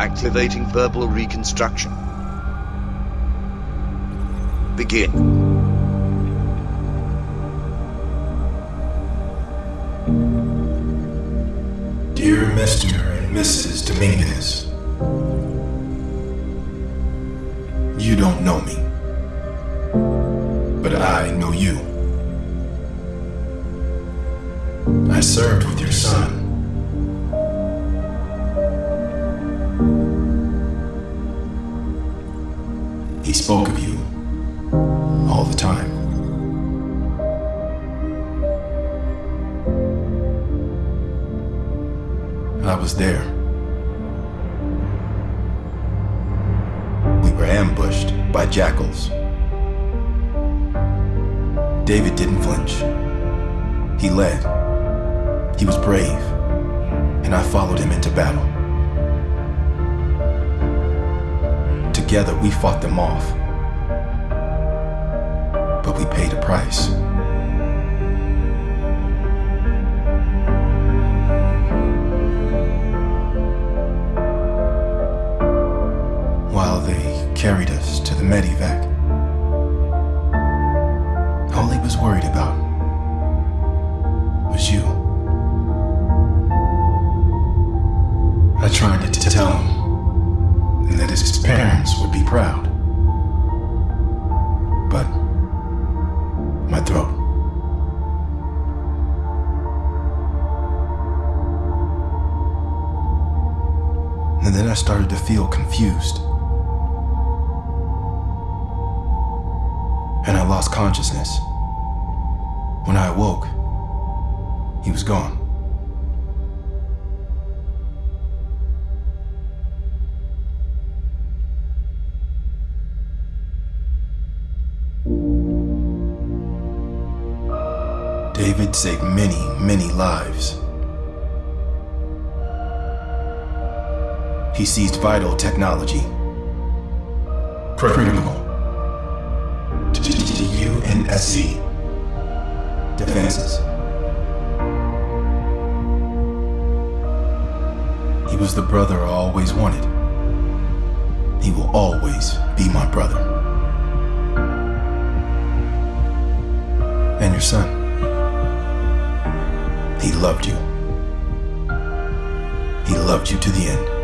activating verbal reconstruction. Begin. Dear Mr. and Mrs. Dominguez, you don't know me, but I know you. I served with your son. Spoke of you all the time. I was there. We were ambushed by jackals. David didn't flinch. He led. He was brave. And I followed him into battle. Together we fought them off. We paid a price. While they carried us to the medevac, all he was worried about was you. I tried to tell him that his parents would be proud. But And then I started to feel confused. And I lost consciousness. When I awoke, he was gone. David saved many, many lives. He seized vital technology. Critical. To UNSC. Defenses. He was the brother I always wanted. He will always be my brother. And your son. He loved you. He loved you to the end.